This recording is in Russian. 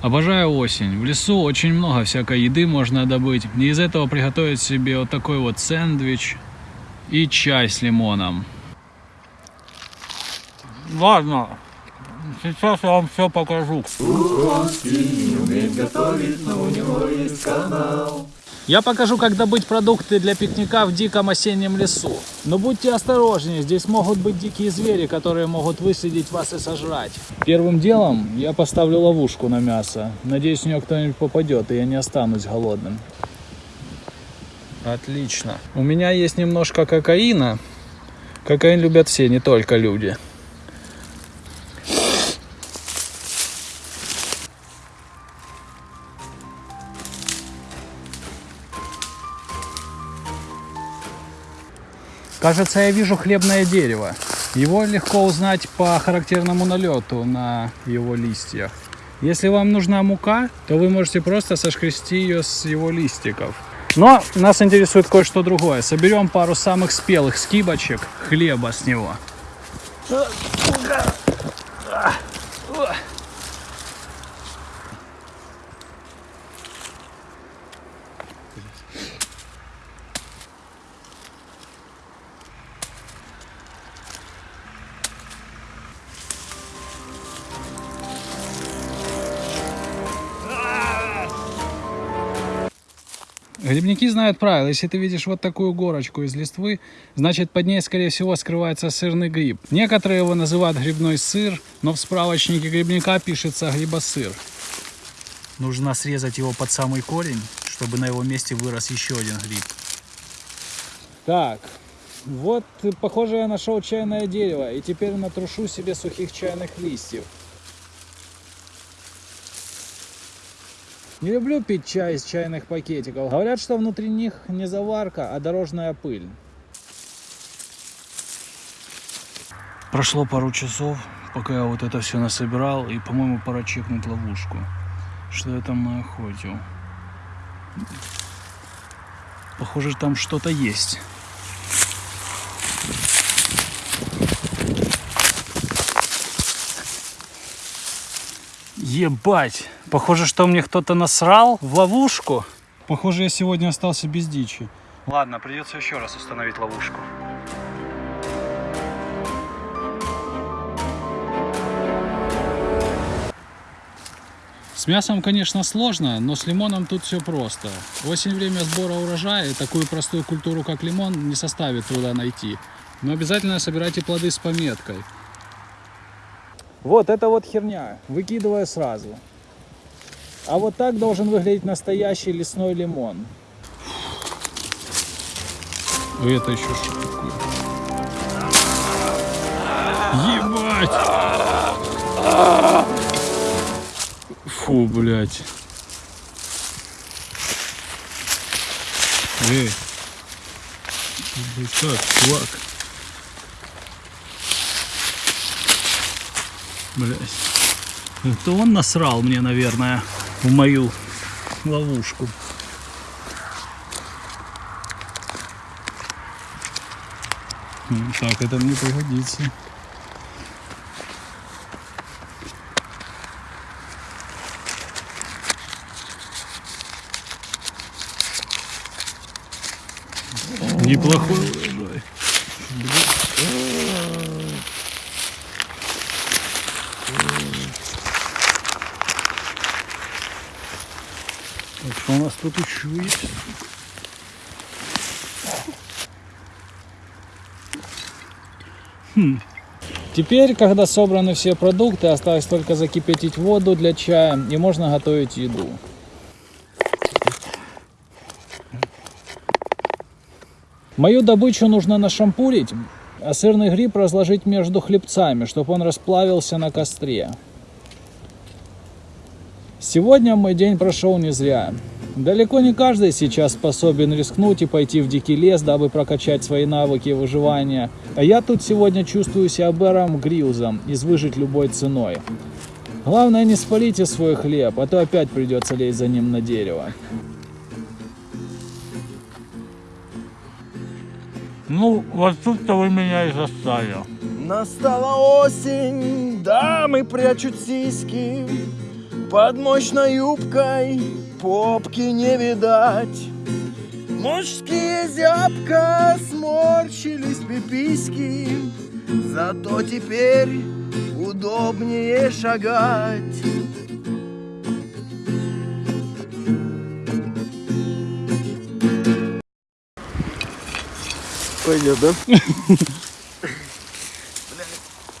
Обожаю осень. В лесу очень много всякой еды можно добыть. И из этого приготовить себе вот такой вот сэндвич и чай с лимоном. Ладно, сейчас я вам все покажу. Я покажу, как добыть продукты для пикника в диком осеннем лесу. Но будьте осторожнее, здесь могут быть дикие звери, которые могут выследить вас и сожрать. Первым делом я поставлю ловушку на мясо. Надеюсь, в нее кто-нибудь попадет, и я не останусь голодным. Отлично. У меня есть немножко кокаина. Кокаин любят все, не только люди. Кажется, я вижу хлебное дерево. Его легко узнать по характерному налету на его листьях. Если вам нужна мука, то вы можете просто сошкрести ее с его листиков. Но нас интересует кое-что другое. Соберем пару самых спелых скибочек хлеба с него. Грибники знают правила. Если ты видишь вот такую горочку из листвы, значит под ней, скорее всего, скрывается сырный гриб. Некоторые его называют грибной сыр, но в справочнике грибника пишется грибосыр. Нужно срезать его под самый корень, чтобы на его месте вырос еще один гриб. Так, вот, похоже, я нашел чайное дерево, и теперь натрушу себе сухих чайных листьев. Не люблю пить чай из чайных пакетиков. Говорят, что внутри них не заварка, а дорожная пыль. Прошло пару часов, пока я вот это все насобирал, и, по-моему, пора чекнуть ловушку. Что я там наохотил? Похоже, там что-то есть. Ебать! Похоже, что мне кто-то насрал в ловушку. Похоже, я сегодня остался без дичи. Ладно, придется еще раз установить ловушку. С мясом, конечно, сложно, но с лимоном тут все просто. Осень время сбора урожая, и такую простую культуру, как лимон, не составит труда найти. Но обязательно собирайте плоды с пометкой. Вот это вот херня, выкидываю сразу. А вот так должен выглядеть настоящий лесной лимон. Это еще что такое? Ебать! Фу, блядь. Эй. Ты как, чувак? Блять. Это он насрал мне, наверное, в мою ловушку. Так, это мне пригодится. Неплохой урожай. Так, что у нас тут еще есть? Хм. Теперь, когда собраны все продукты, осталось только закипятить воду для чая и можно готовить еду. Мою добычу нужно нашампурить, а сырный гриб разложить между хлебцами, чтобы он расплавился на костре. Сегодня мой день прошел не зря. Далеко не каждый сейчас способен рискнуть и пойти в дикий лес, дабы прокачать свои навыки выживания. А я тут сегодня чувствую себя Бэром Грилзом из выжить любой ценой. Главное не спалите свой хлеб, а то опять придется лезть за ним на дерево. Ну, вот тут-то вы меня и застали. Настала осень, дамы прячут сиськи, Под мощной юбкой попки не видать. Мужские зябко сморщились пиписьки, Зато теперь удобнее шагать. Пойдет, да?